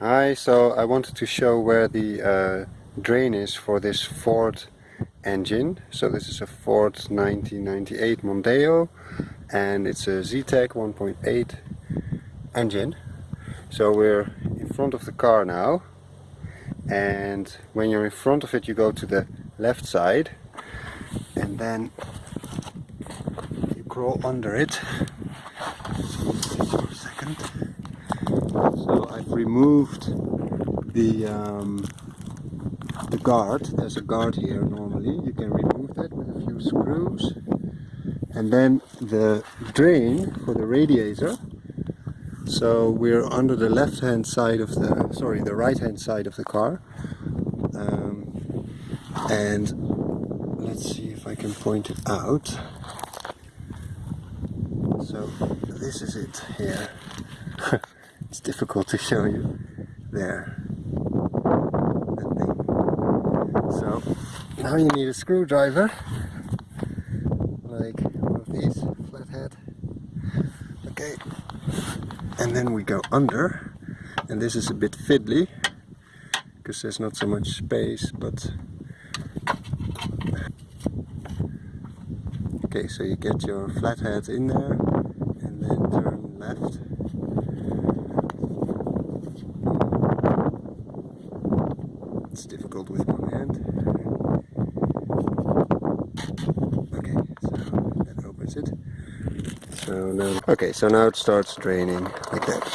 Hi, so I wanted to show where the uh, drain is for this Ford engine. So this is a Ford 1998 Mondeo and it's a Zetec 1.8 engine. So we're in front of the car now and when you're in front of it you go to the left side and then you crawl under it. So, second. Removed the um, the guard. There's a guard here normally. You can remove that with a few screws. And then the drain for the radiator. So we're under the left hand side of the, sorry, the right hand side of the car. Um, and let's see if I can point it out. So this is it here. it's difficult to show you there. So now you need a screwdriver, like one of these, flathead. Okay, and then we go under, and this is a bit fiddly because there's not so much space, but okay, so you get your flathead in there, and then turn left. It's difficult with one hand. Okay, so that opens it. So now, okay, so now it starts draining like that.